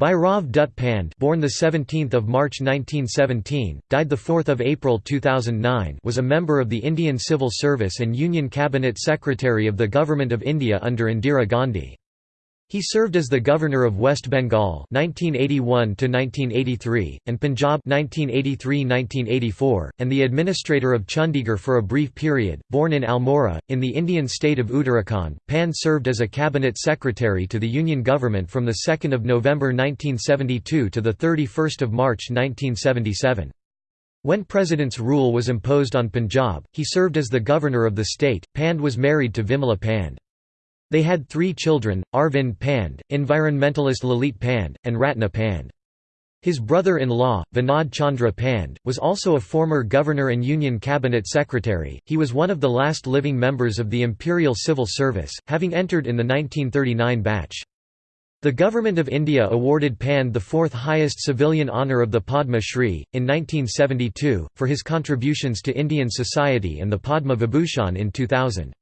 Bhairav Dutt Pande born 17 March 1917, died 4 April 2009 was a member of the Indian Civil Service and Union Cabinet Secretary of the Government of India under Indira Gandhi. He served as the Governor of West Bengal 1981 1983 and Punjab 1983–1984, and the Administrator of Chandigarh for a brief period. Born in Almora, in the Indian state of Uttarakhand, Pande served as a Cabinet Secretary to the Union Government from 2 November 1972 to 31 March 1977. When President's rule was imposed on Punjab, he served as the Governor of the state. Pande was married to Vimala Pande. They had three children, Arvind Pande, environmentalist Lalit Pande, and Ratna Pande. His brother-in-law, Vinod Chandra Pande, was also a former governor and Union Cabinet Secretary. He was one of the last living members of the Imperial Civil Service, having entered in the 1939 batch. The Government of India awarded Pande the fourth highest civilian honour of the Padma Shri, in 1972, for his contributions to Indian society and the Padma Vibhushan in 2000.